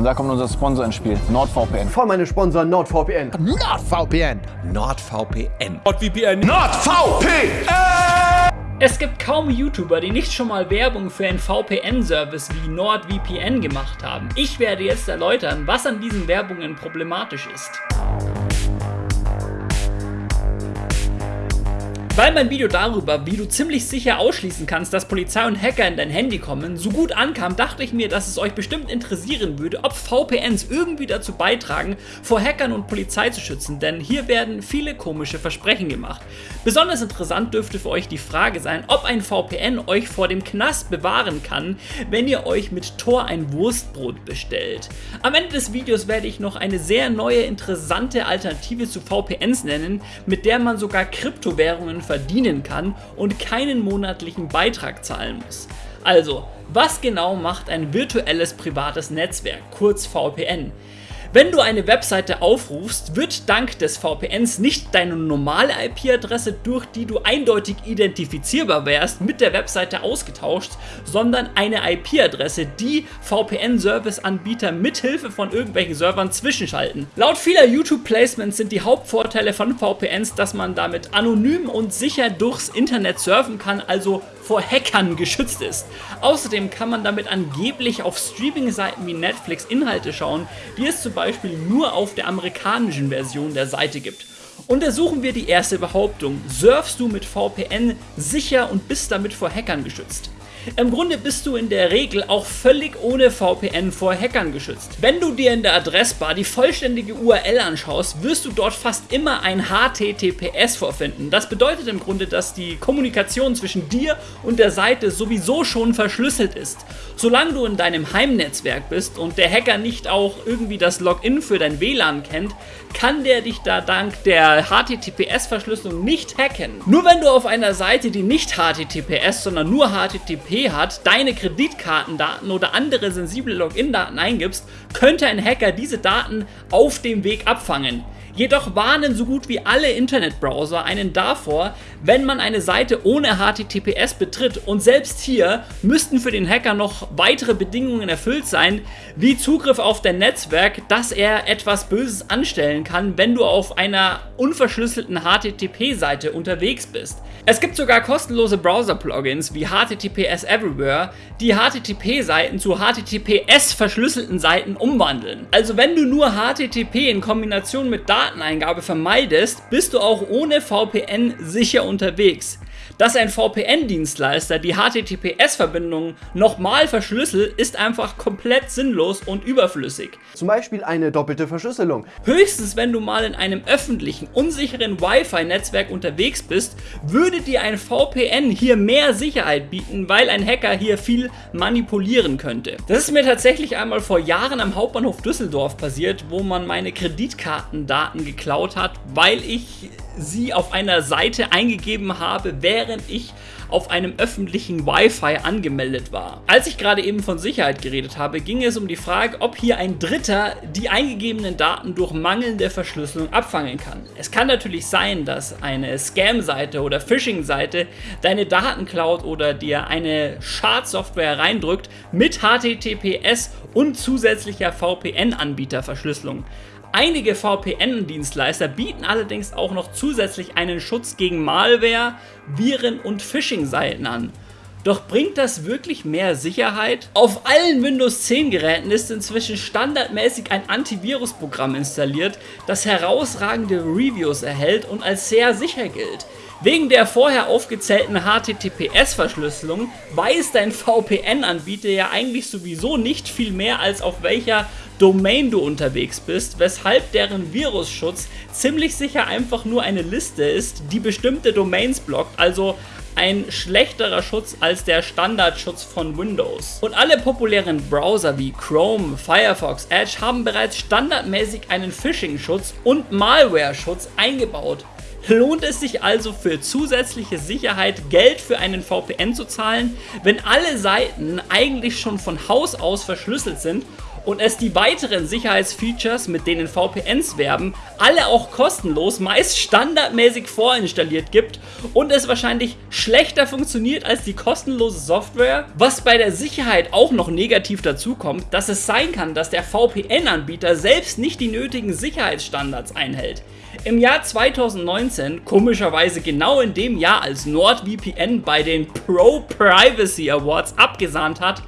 Und da kommt unser Sponsor ins Spiel, NordVPN. Voll meine Sponsor NordVPN. NordVPN. NordVPN. NordVPN. NordVPN! Es gibt kaum YouTuber, die nicht schon mal Werbung für einen VPN-Service wie NordVPN gemacht haben. Ich werde jetzt erläutern, was an diesen Werbungen problematisch ist. Weil mein Video darüber, wie du ziemlich sicher ausschließen kannst, dass Polizei und Hacker in dein Handy kommen, so gut ankam, dachte ich mir, dass es euch bestimmt interessieren würde, ob VPNs irgendwie dazu beitragen, vor Hackern und Polizei zu schützen, denn hier werden viele komische Versprechen gemacht. Besonders interessant dürfte für euch die Frage sein, ob ein VPN euch vor dem Knast bewahren kann, wenn ihr euch mit Tor ein Wurstbrot bestellt. Am Ende des Videos werde ich noch eine sehr neue, interessante Alternative zu VPNs nennen, mit der man sogar Kryptowährungen verdienen kann und keinen monatlichen Beitrag zahlen muss. Also, was genau macht ein virtuelles privates Netzwerk, kurz VPN? Wenn du eine Webseite aufrufst, wird dank des VPNs nicht deine normale IP-Adresse, durch die du eindeutig identifizierbar wärst, mit der Webseite ausgetauscht, sondern eine IP-Adresse, die VPN-Service-Anbieter mithilfe von irgendwelchen Servern zwischenschalten. Laut vieler YouTube-Placements sind die Hauptvorteile von VPNs, dass man damit anonym und sicher durchs Internet surfen kann, also vor Hackern geschützt ist. Außerdem kann man damit angeblich auf Streaming-Seiten wie Netflix Inhalte schauen, die es zum Beispiel nur auf der amerikanischen Version der Seite gibt. Untersuchen wir die erste Behauptung. Surfst du mit VPN sicher und bist damit vor Hackern geschützt? Im Grunde bist du in der Regel auch völlig ohne VPN vor Hackern geschützt. Wenn du dir in der Adressbar die vollständige URL anschaust, wirst du dort fast immer ein HTTPS vorfinden. Das bedeutet im Grunde, dass die Kommunikation zwischen dir und der Seite sowieso schon verschlüsselt ist. Solange du in deinem Heimnetzwerk bist und der Hacker nicht auch irgendwie das Login für dein WLAN kennt, kann der dich da dank der HTTPS-Verschlüsselung nicht hacken. Nur wenn du auf einer Seite, die nicht HTTPS, sondern nur HTTP hat, deine Kreditkartendaten oder andere sensible Login-Daten eingibst, könnte ein Hacker diese Daten auf dem Weg abfangen. Jedoch warnen so gut wie alle Internetbrowser einen davor, wenn man eine Seite ohne HTTPS betritt und selbst hier müssten für den Hacker noch weitere Bedingungen erfüllt sein, wie Zugriff auf dein Netzwerk, dass er etwas Böses anstellen kann, wenn du auf einer unverschlüsselten HTTP-Seite unterwegs bist. Es gibt sogar kostenlose Browser-Plugins wie HTTPS Everywhere, die HTTP-Seiten zu HTTPS-verschlüsselten Seiten umwandeln. Also wenn du nur HTTP in Kombination mit Dateneingabe vermeidest, bist du auch ohne VPN sicher unterwegs. Dass ein VPN-Dienstleister die HTTPS-Verbindung nochmal verschlüsselt, ist einfach komplett sinnlos und überflüssig. Zum Beispiel eine doppelte Verschlüsselung. Höchstens, wenn du mal in einem öffentlichen, unsicheren Wi-Fi-Netzwerk unterwegs bist, würde dir ein VPN hier mehr Sicherheit bieten, weil ein Hacker hier viel manipulieren könnte. Das ist mir tatsächlich einmal vor Jahren am Hauptbahnhof Düsseldorf passiert, wo man meine Kreditkartendaten geklaut hat, weil ich sie auf einer Seite eingegeben habe, während ich auf einem öffentlichen Wi-Fi angemeldet war. Als ich gerade eben von Sicherheit geredet habe, ging es um die Frage, ob hier ein Dritter die eingegebenen Daten durch mangelnde Verschlüsselung abfangen kann. Es kann natürlich sein, dass eine Scam-Seite oder Phishing-Seite deine Daten klaut oder dir eine Schadsoftware reindrückt mit HTTPS und zusätzlicher VPN-Anbieterverschlüsselung. Einige VPN-Dienstleister bieten allerdings auch noch zusätzlich einen Schutz gegen Malware, Viren und Phishing-Seiten an. Doch bringt das wirklich mehr Sicherheit? Auf allen Windows 10 Geräten ist inzwischen standardmäßig ein Antivirusprogramm installiert, das herausragende Reviews erhält und als sehr sicher gilt. Wegen der vorher aufgezählten HTTPS-Verschlüsselung weiß dein VPN-Anbieter ja eigentlich sowieso nicht viel mehr als auf welcher Domain du unterwegs bist, weshalb deren Virusschutz ziemlich sicher einfach nur eine Liste ist, die bestimmte Domains blockt, also ein schlechterer Schutz als der Standardschutz von Windows. Und alle populären Browser wie Chrome, Firefox, Edge haben bereits standardmäßig einen Phishing-Schutz und Malware-Schutz eingebaut. Lohnt es sich also für zusätzliche Sicherheit Geld für einen VPN zu zahlen, wenn alle Seiten eigentlich schon von Haus aus verschlüsselt sind und es die weiteren Sicherheitsfeatures, mit denen VPNs werben, alle auch kostenlos, meist standardmäßig vorinstalliert gibt und es wahrscheinlich schlechter funktioniert als die kostenlose Software. Was bei der Sicherheit auch noch negativ dazu kommt, dass es sein kann, dass der VPN-Anbieter selbst nicht die nötigen Sicherheitsstandards einhält. Im Jahr 2019, komischerweise genau in dem Jahr, als NordVPN bei den Pro Privacy Awards abgesahnt hat,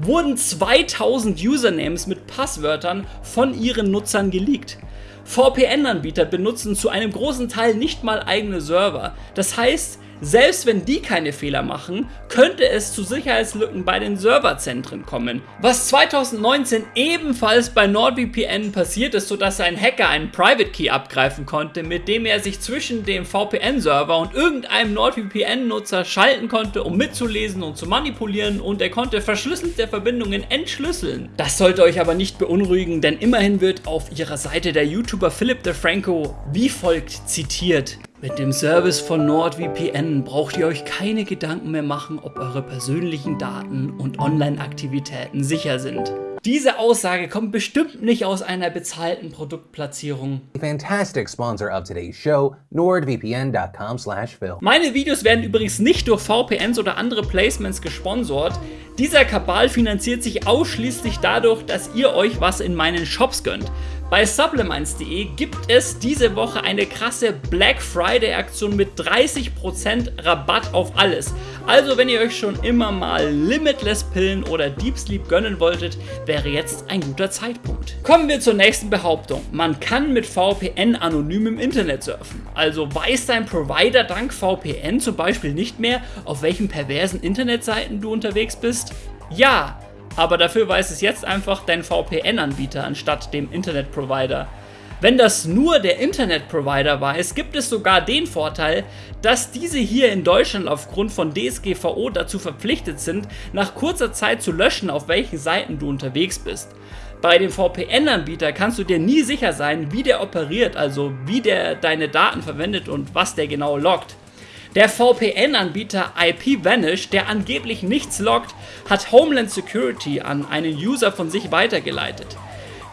wurden 2000 Usernames mit Passwörtern von ihren Nutzern geleakt. VPN-Anbieter benutzen zu einem großen Teil nicht mal eigene Server. Das heißt, selbst wenn die keine Fehler machen, könnte es zu Sicherheitslücken bei den Serverzentren kommen. Was 2019 ebenfalls bei NordVPN passiert ist, sodass ein Hacker einen Private Key abgreifen konnte, mit dem er sich zwischen dem VPN-Server und irgendeinem NordVPN-Nutzer schalten konnte, um mitzulesen und zu manipulieren und er konnte verschlüsselte Verbindungen entschlüsseln. Das sollte euch aber nicht beunruhigen, denn immerhin wird auf ihrer Seite der YouTuber Philip DeFranco wie folgt zitiert. Mit dem Service von NordVPN braucht ihr euch keine Gedanken mehr machen, ob eure persönlichen Daten und Online-Aktivitäten sicher sind. Diese Aussage kommt bestimmt nicht aus einer bezahlten Produktplatzierung. Fantastic sponsor of today's show, nordvpn.com slash phil. Meine Videos werden übrigens nicht durch VPNs oder andere Placements gesponsert. Dieser Kabal finanziert sich ausschließlich dadurch, dass ihr euch was in meinen Shops gönnt. Bei supplements.de gibt es diese Woche eine krasse Black Friday Aktion mit 30% Rabatt auf alles. Also wenn ihr euch schon immer mal Limitless Pillen oder Deep Sleep gönnen wolltet, wäre jetzt ein guter Zeitpunkt. Kommen wir zur nächsten Behauptung. Man kann mit VPN anonym im Internet surfen. Also weiß dein Provider dank VPN zum Beispiel nicht mehr, auf welchen perversen Internetseiten du unterwegs bist? Ja, aber dafür weiß es jetzt einfach dein VPN-Anbieter anstatt dem Internetprovider. Wenn das nur der Internetprovider weiß, gibt es sogar den Vorteil, dass diese hier in Deutschland aufgrund von DSGVO dazu verpflichtet sind, nach kurzer Zeit zu löschen, auf welchen Seiten du unterwegs bist. Bei dem VPN-Anbieter kannst du dir nie sicher sein, wie der operiert, also wie der deine Daten verwendet und was der genau loggt. Der VPN-Anbieter IPVanish, der angeblich nichts loggt, hat Homeland Security an einen User von sich weitergeleitet.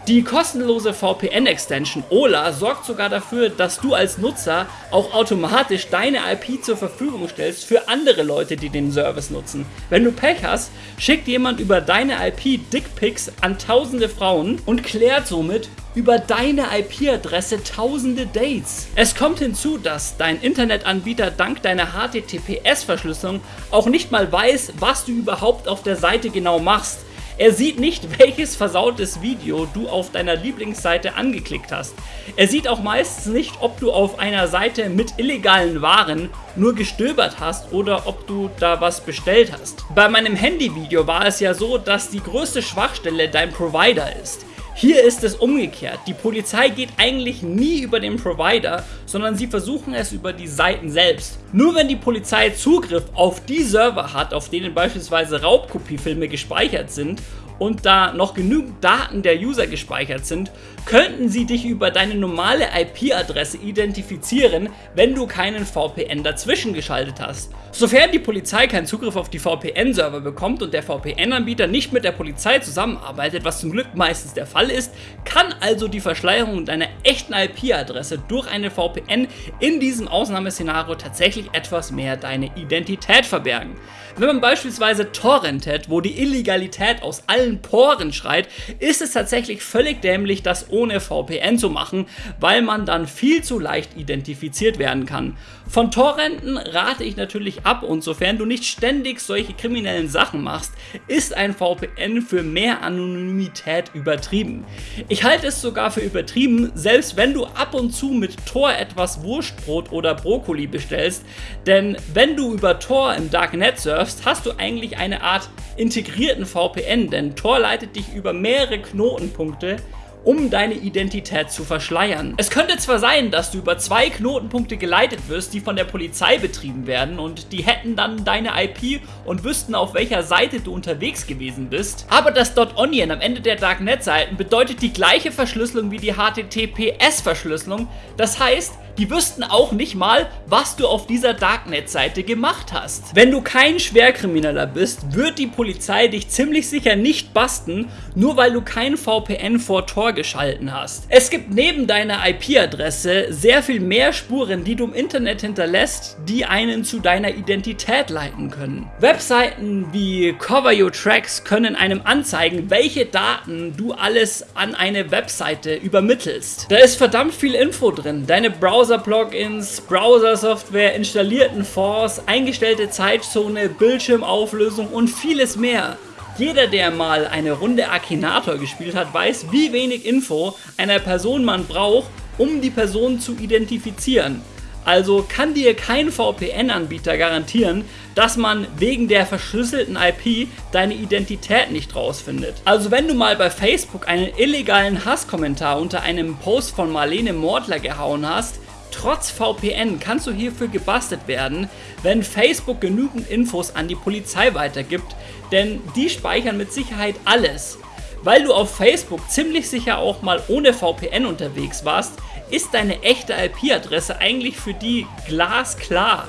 Die kostenlose VPN-Extension OLA sorgt sogar dafür, dass du als Nutzer auch automatisch deine IP zur Verfügung stellst für andere Leute, die den Service nutzen. Wenn du Pech hast, schickt jemand über deine IP Dickpics an tausende Frauen und klärt somit über deine IP-Adresse tausende Dates. Es kommt hinzu, dass dein Internetanbieter dank deiner HTTPS-Verschlüsselung auch nicht mal weiß, was du überhaupt auf der Seite genau machst. Er sieht nicht, welches versautes Video du auf deiner Lieblingsseite angeklickt hast. Er sieht auch meistens nicht, ob du auf einer Seite mit illegalen Waren nur gestöbert hast oder ob du da was bestellt hast. Bei meinem Handyvideo war es ja so, dass die größte Schwachstelle dein Provider ist. Hier ist es umgekehrt. Die Polizei geht eigentlich nie über den Provider, sondern sie versuchen es über die Seiten selbst. Nur wenn die Polizei Zugriff auf die Server hat, auf denen beispielsweise Raubkopiefilme gespeichert sind und da noch genügend Daten der User gespeichert sind, könnten sie dich über deine normale IP-Adresse identifizieren, wenn du keinen VPN dazwischen geschaltet hast. Sofern die Polizei keinen Zugriff auf die VPN-Server bekommt und der VPN-Anbieter nicht mit der Polizei zusammenarbeitet, was zum Glück meistens der Fall ist, kann also die Verschleierung deiner echten IP-Adresse durch eine VPN in diesem Ausnahmeszenario tatsächlich etwas mehr deine Identität verbergen. Wenn man beispielsweise torrentet, wo die Illegalität aus allen Poren schreit, ist es tatsächlich völlig dämlich, das ohne VPN zu machen, weil man dann viel zu leicht identifiziert werden kann. Von Torrenten rate ich natürlich ab und sofern du nicht ständig solche kriminellen Sachen machst, ist ein VPN für mehr Anonymität übertrieben. Ich halte es sogar für übertrieben, selbst wenn du ab und zu mit Tor etwas Wurstbrot oder Brokkoli bestellst, denn wenn du über Tor im Darknet surfst, hast du eigentlich eine Art integrierten VPN, denn Tor leitet dich über mehrere Knotenpunkte um deine Identität zu verschleiern. Es könnte zwar sein, dass du über zwei Knotenpunkte geleitet wirst, die von der Polizei betrieben werden und die hätten dann deine IP und wüssten, auf welcher Seite du unterwegs gewesen bist, aber das .onion am Ende der Darknet-Seiten bedeutet die gleiche Verschlüsselung wie die HTTPS-Verschlüsselung, das heißt, Die wüssten auch nicht mal, was du auf dieser Darknet-Seite gemacht hast. Wenn du kein Schwerkrimineller bist, wird die Polizei dich ziemlich sicher nicht basten, nur weil du kein VPN vor Tor geschalten hast. Es gibt neben deiner IP-Adresse sehr viel mehr Spuren, die du im Internet hinterlässt, die einen zu deiner Identität leiten können. Webseiten wie Cover Your Tracks können einem anzeigen, welche Daten du alles an eine Webseite übermittelst. Da ist verdammt viel Info drin. Deine Browser-Plugins, Browser-Software, installierten Force, eingestellte Zeitzone, Bildschirmauflösung und vieles mehr. Jeder, der mal eine Runde Akinator gespielt hat, weiß, wie wenig Info einer Person man braucht, um die Person zu identifizieren. Also kann dir kein VPN-Anbieter garantieren, dass man wegen der verschlüsselten IP deine Identität nicht rausfindet. Also wenn du mal bei Facebook einen illegalen Hasskommentar unter einem Post von Marlene Mordler gehauen hast, trotz VPN kannst du hierfür gebastelt werden, wenn Facebook genügend Infos an die Polizei weitergibt, denn die speichern mit Sicherheit alles. Weil du auf Facebook ziemlich sicher auch mal ohne VPN unterwegs warst, ist deine echte IP-Adresse eigentlich für die glasklar.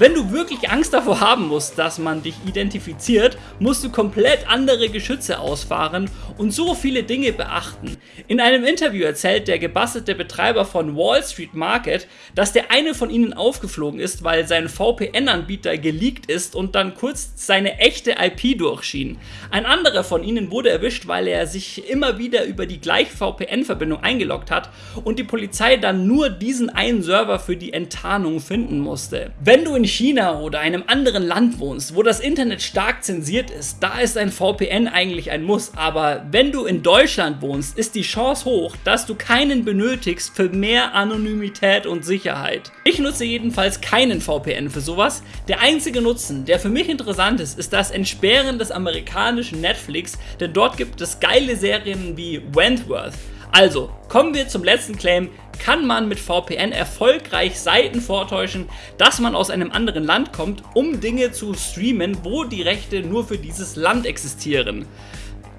Wenn du wirklich Angst davor haben musst, dass man dich identifiziert, musst du komplett andere Geschütze ausfahren und so viele Dinge beachten. In einem Interview erzählt der gebastelte Betreiber von Wall Street Market, dass der eine von ihnen aufgeflogen ist, weil sein VPN-Anbieter geleakt ist und dann kurz seine echte IP durchschien. Ein anderer von ihnen wurde erwischt, weil er sich immer wieder über die gleiche VPN-Verbindung eingeloggt hat und die Polizei dann nur diesen einen Server für die Enttarnung finden musste. Wenn du in China oder einem anderen Land wohnst, wo das Internet stark zensiert ist, da ist ein VPN eigentlich ein Muss. Aber wenn du in Deutschland wohnst, ist die Chance hoch, dass du keinen benötigst für mehr Anonymität und Sicherheit. Ich nutze jedenfalls keinen VPN für sowas. Der einzige Nutzen, der für mich interessant ist, ist das Entsperren des amerikanischen Netflix, denn dort gibt es geile Serien wie Wentworth. Also, kommen wir zum letzten Claim. Kann man mit VPN erfolgreich Seiten vortäuschen, dass man aus einem anderen Land kommt, um Dinge zu streamen, wo die Rechte nur für dieses Land existieren?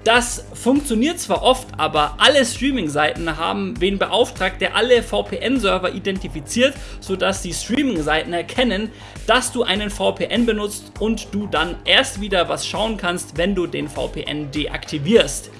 Das funktioniert zwar oft, aber alle Streaming-Seiten haben wen beauftragt, der alle VPN-Server identifiziert, sodass die Streaming-Seiten erkennen, dass du einen VPN benutzt und du dann erst wieder was schauen kannst, wenn du den VPN deaktivierst.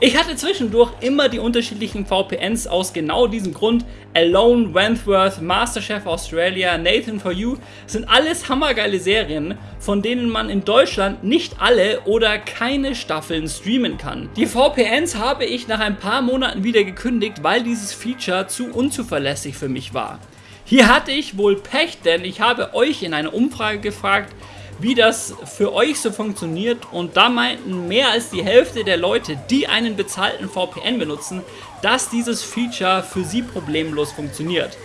Ich hatte zwischendurch immer die unterschiedlichen VPNs aus genau diesem Grund. Alone, Wentworth, Masterchef Australia, Nathan for You sind alles hammergeile Serien, von denen man in Deutschland nicht alle oder keine Staffeln streamen kann. Die VPNs habe ich nach ein paar Monaten wieder gekündigt, weil dieses Feature zu unzuverlässig für mich war. Hier hatte ich wohl Pech, denn ich habe euch in einer Umfrage gefragt, wie das für euch so funktioniert und da meinten mehr als die Hälfte der Leute, die einen bezahlten VPN benutzen, dass dieses Feature für sie problemlos funktioniert.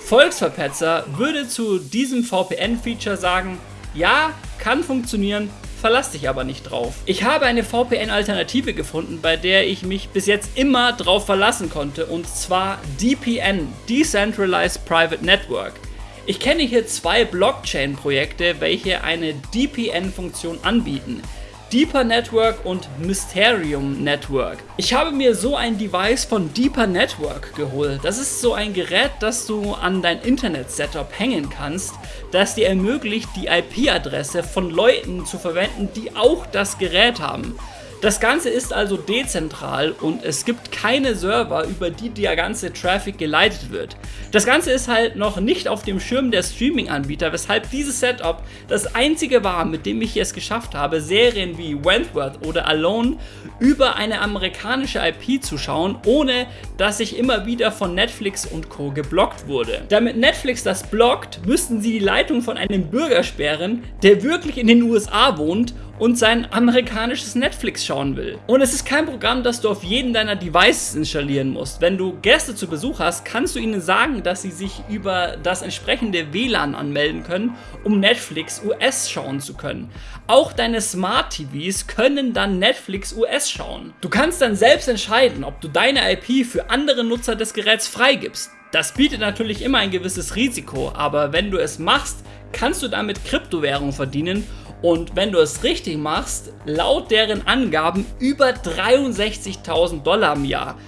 Volksverpetzer würde zu diesem VPN-Feature sagen, ja, kann funktionieren, verlass dich aber nicht drauf. Ich habe eine VPN-Alternative gefunden, bei der ich mich bis jetzt immer drauf verlassen konnte und zwar DPN, Decentralized Private Network. Ich kenne hier zwei Blockchain-Projekte, welche eine DPN-Funktion anbieten. Deeper Network und Mysterium Network. Ich habe mir so ein Device von Deeper Network geholt. Das ist so ein Gerät, das du an dein Internet-Setup hängen kannst, das dir ermöglicht, die IP-Adresse von Leuten zu verwenden, die auch das Gerät haben. Das Ganze ist also dezentral und es gibt keine Server, über die der ganze Traffic geleitet wird. Das Ganze ist halt noch nicht auf dem Schirm der Streaming-Anbieter, weshalb dieses Setup das einzige war, mit dem ich es geschafft habe, Serien wie Wentworth oder Alone über eine amerikanische IP zu schauen, ohne dass ich immer wieder von Netflix und Co. geblockt wurde. Damit Netflix das blockt, müssten sie die Leitung von einem Bürger sperren, der wirklich in den USA wohnt und sein amerikanisches Netflix schauen will. Und es ist kein Programm, das du auf jeden deiner Devices installieren musst. Wenn du Gäste zu Besuch hast, kannst du ihnen sagen, dass sie sich über das entsprechende WLAN anmelden können, um Netflix US schauen zu können. Auch deine Smart TVs können dann Netflix US schauen. Du kannst dann selbst entscheiden, ob du deine IP für andere Nutzer des Geräts freigibst. Das bietet natürlich immer ein gewisses Risiko, aber wenn du es machst, kannst du damit Kryptowährung verdienen und wenn du es richtig machst, laut deren Angaben über 63.000 Dollar im Jahr.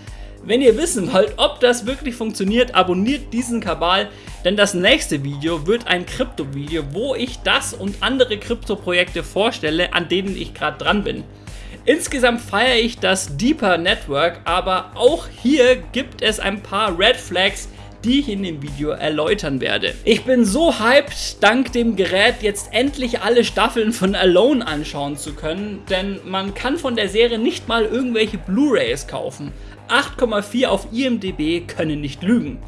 Wenn ihr wissen wollt, ob das wirklich funktioniert, abonniert diesen Kabal, denn das nächste Video wird ein Krypto-Video, wo ich das und andere Krypto-Projekte vorstelle, an denen ich gerade dran bin. Insgesamt feiere ich das Deeper Network, aber auch hier gibt es ein paar Red Flags, die ich in dem Video erläutern werde. Ich bin so hyped, dank dem Gerät jetzt endlich alle Staffeln von Alone anschauen zu können, denn man kann von der Serie nicht mal irgendwelche Blu-Rays kaufen. 8,4 auf IMDb können nicht lügen.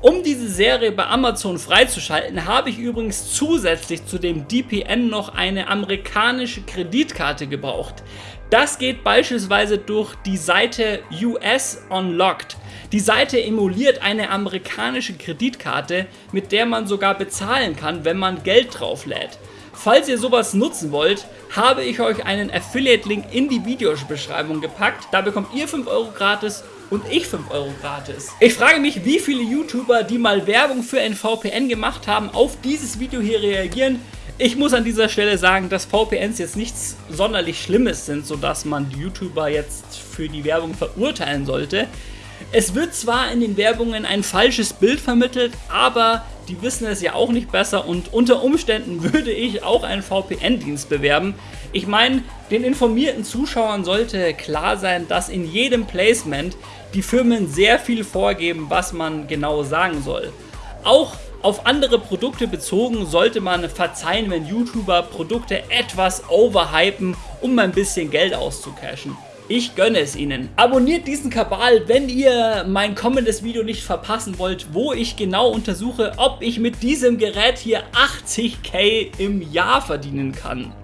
Um diese Serie bei Amazon freizuschalten, habe ich übrigens zusätzlich zu dem DPN noch eine amerikanische Kreditkarte gebraucht. Das geht beispielsweise durch die Seite US Unlocked. Die Seite emuliert eine amerikanische Kreditkarte, mit der man sogar bezahlen kann, wenn man Geld drauflädt. Falls ihr sowas nutzen wollt, habe ich euch einen Affiliate-Link in die Videobeschreibung gepackt. Da bekommt ihr 5 Euro gratis und ich 5 Euro gratis. Ich frage mich, wie viele YouTuber, die mal Werbung für ein VPN gemacht haben, auf dieses Video hier reagieren. Ich muss an dieser Stelle sagen, dass VPNs jetzt nichts sonderlich Schlimmes sind, sodass man die YouTuber jetzt für die Werbung verurteilen sollte. Es wird zwar in den Werbungen ein falsches Bild vermittelt, aber die wissen es ja auch nicht besser und unter Umständen würde ich auch einen VPN-Dienst bewerben. Ich meine, den informierten Zuschauern sollte klar sein, dass in jedem Placement die Firmen sehr viel vorgeben, was man genau sagen soll. Auch auf andere Produkte bezogen sollte man verzeihen, wenn YouTuber Produkte etwas overhypen, um ein bisschen Geld auszucashen. Ich gönne es Ihnen. Abonniert diesen Kabal, wenn ihr mein kommendes Video nicht verpassen wollt, wo ich genau untersuche, ob ich mit diesem Gerät hier 80k im Jahr verdienen kann.